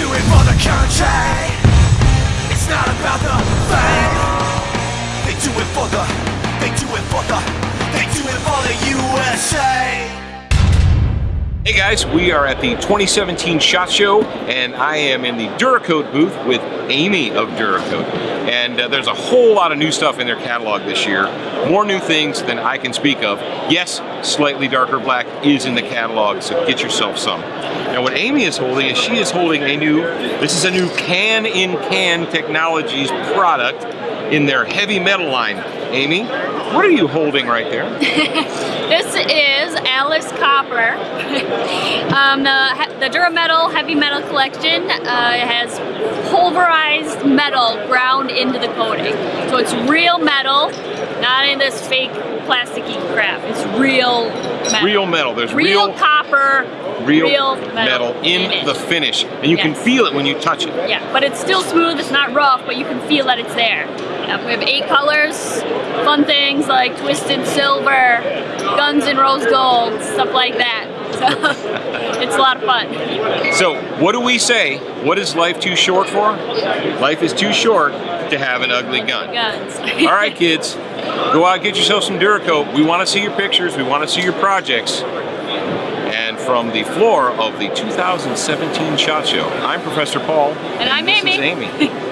do it for the country. It's not about the fame. Hey guys, we are at the 2017 SHOT Show and I am in the Duracoat booth with Amy of Duracoat. And uh, there's a whole lot of new stuff in their catalog this year. More new things than I can speak of. Yes, slightly darker black is in the catalog, so get yourself some. Now what Amy is holding is she is holding a new, this is a new can-in-can -can Technologies product in their heavy metal line. Amy, what are you holding right there? this is Alice Copper. um, the, the Durametal Heavy Metal Collection uh, has pulverized metal ground into the coating. So it's real metal, not in this fake plasticky crap. It's real metal. Real metal. There's real, real copper, real, real metal, metal, in, in the finish. And you can feel it when you touch it. Yeah, but it's still smooth, it's not rough, but you can feel that it's there. Yeah, we have eight colors, fun things like twisted silver, guns and rose gold, stuff like that. So it's a lot of fun. So, what do we say? What is life too short for? Life is too short to have an ugly gun. Guns. All right, kids, go out and get yourself some Duracoat. We want to see your pictures. We want to see your projects. And from the floor of the 2017 SHOT Show, I'm Professor Paul. And I'm this Amy. Is Amy.